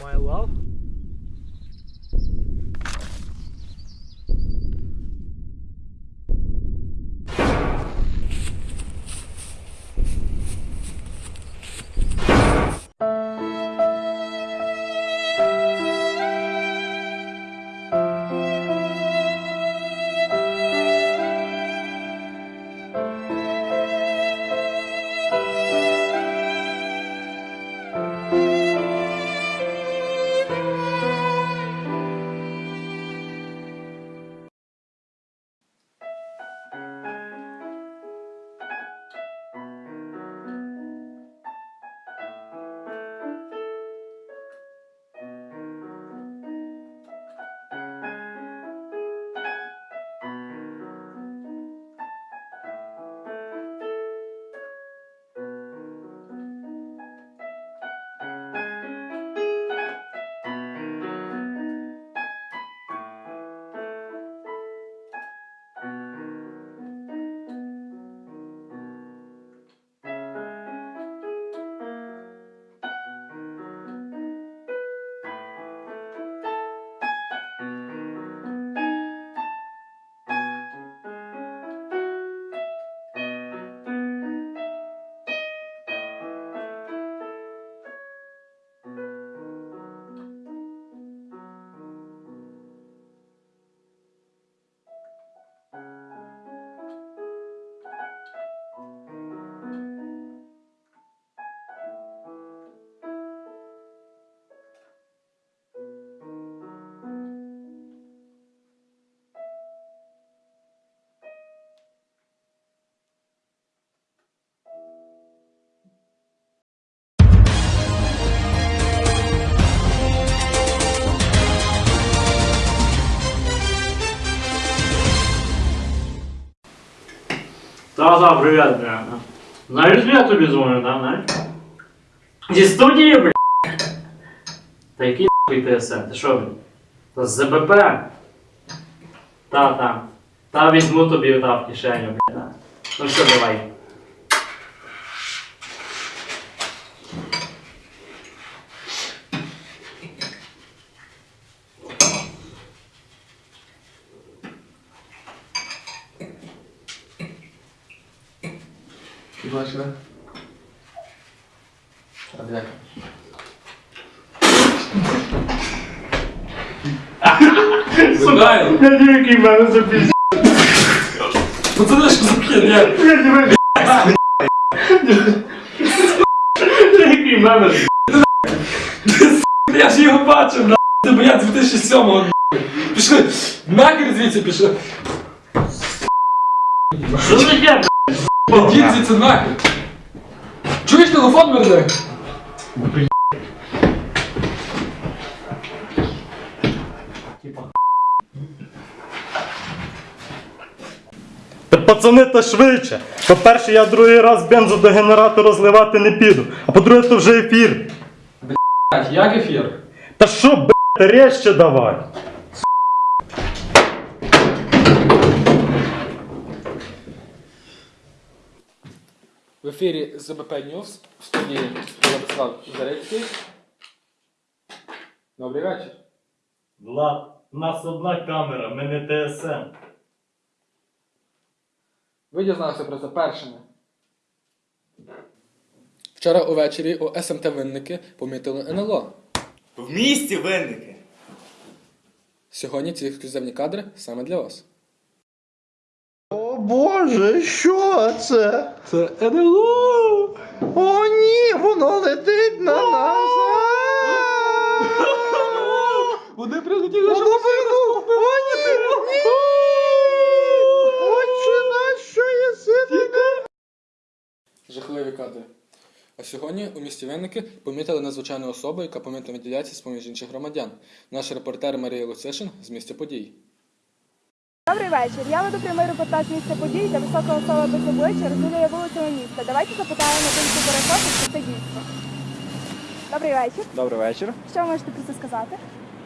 my well. Та, да, привет, бля. Знаешь, я тобі звоню, да, знаешь? Зі студії, бля. Та який нахуй ТСН? Ти що, бля? Та ЗБП? Та, та. Та візьму тобі та в кишеню, бля. Ну що, давай. Будь ласка. А де? Я не який в мене запіз. Пацани, що за херня? Я не який в мене. Я ж його бачив, на ти боя 2007-го. Пішли, нахер звідси пішли. Що за таке, звідси нахер. Чуєш телефон мерне? Та пацани, та швидше. По-перше, я другий раз бензу до генератора зливати не піду. А по-друге, то вже ефір. Як ефір? Та що, блядь, резче давай. В ефірі ЗБП News в студії Владислав Зарецький. Добрий вечір. Влад, у нас одна камера, ми не ТСН. Ви дізналися про це першими. Вчора увечері у СМТ Винники помітили НЛО. В місті винники. Сьогодні ці ексклюзивні кадри саме для вас. Боже, що це? Це НЛО! О, ні, воно летить на нас. Вони прилетіли, Воно прилетіло. О, ні, ні. Отче наш, що є син. Жахливі кадри. А сьогодні у місті Винники помітили надзвичайну особу, яка помітно виділяється з поміж інших громадян. Наш репортер Марія Луцишин з місця подій. Добрий вечір. Я веду прямий репортаж місця подій та висока особа без обличчя розгулює вулицями міста. Давайте запитаємо думку перехожих, чи це дійсно. Добрий вечір. Добрий вечір. Що ви можете про це сказати?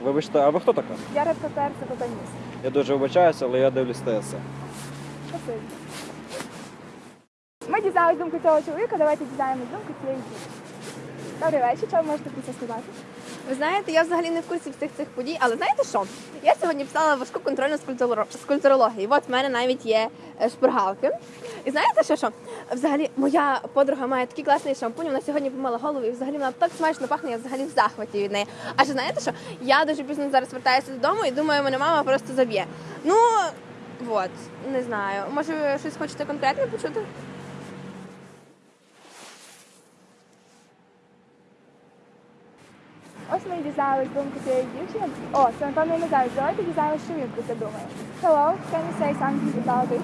Вибачте, а ви хто така? Я репортер ЦПП News. Я дуже вибачаюся, але я дивлюсь ТСН. Спасибі. Ми дізналися думку цього чоловіка, давайте дізнаємось думку цієї жінки. Добрий вечір. Що ви можете про це сказати? Ви знаєте, я взагалі не в курсі всіх цих подій, але знаєте що? Я сьогодні писала важку контрольну з. От в мене навіть є е, шпаргалки. І знаєте що, що? Взагалі, моя подруга має такий класний шампунь, вона сьогодні помила голову, і взагалі вона так смачно пахне, я взагалі в захваті від неї. А ще знаєте що? Я дуже пізно зараз вертаюся додому і думаю, мене мама просто заб'є. Ну, от, не знаю. Може, ви щось хочете конкретне почути? Ми дізналися думку цієї дівчини. О, це напевно не зараз. Давайте дізнаємося, що він про це думає. Hello, can you say something about it?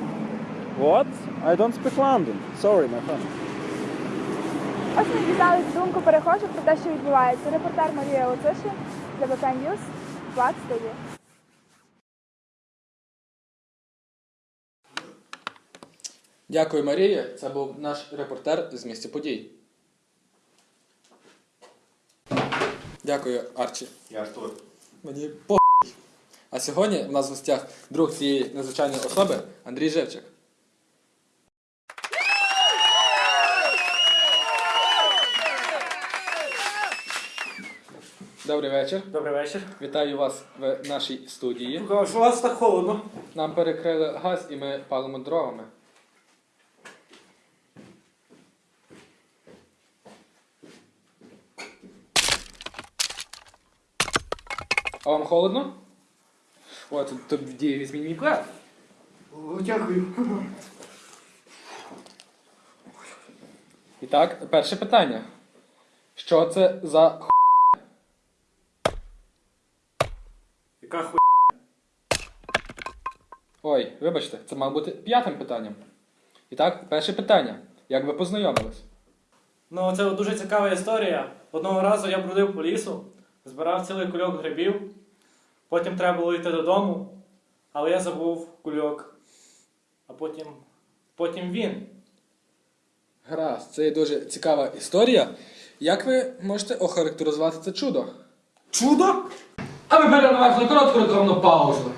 What? I don't speak London. Sorry, my friend. Ось ми дізналися думку перехожих про те, що відбувається. Репортер Марія Луцишин, ДБК News, Влад Студія. Дякую, Марія. Це був наш репортер з місця подій. Дякую, Арчі. Я Артур. Мені по. А сьогодні в нас в гостях друг цієї незвичайної особи Андрій Живчик. Добрий вечір. Добрий вечір. Вітаю вас в нашій студії. Що у вас так холодно? Нам перекрили газ і ми палимо дровами. А вам холодно? О, тут тоді візьміть мій плед. Дякую. І так, перше питання. Що це за х... Яка хуй. Ой, вибачте, це мав бути п'ятим питанням. І так, перше питання. Як ви познайомились? Ну, це дуже цікава історія. Одного разу я бродив по лісу, збирав цілий кульок грибів, потім треба було йти додому, але я забув кульок. А потім. Потім він. Гаразд, це є дуже цікава історія. Як ви можете охарактеризувати це чудо? Чудо? А ми на коротку рекламну паузу.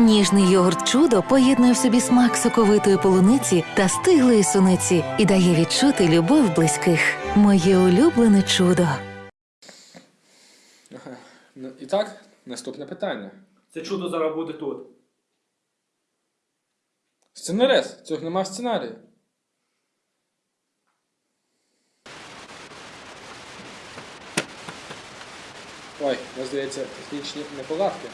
Ніжний йогурт чудо поєднує в собі смак соковитої полуниці та стиглої суниці і дає відчути любов близьких. Моє улюблене чудо. Ну, і так, наступне питання. Це чудо зараз буде тут. Сценарез. цього нема сценарію. сценарії. Ой, здається, технічні неполадки.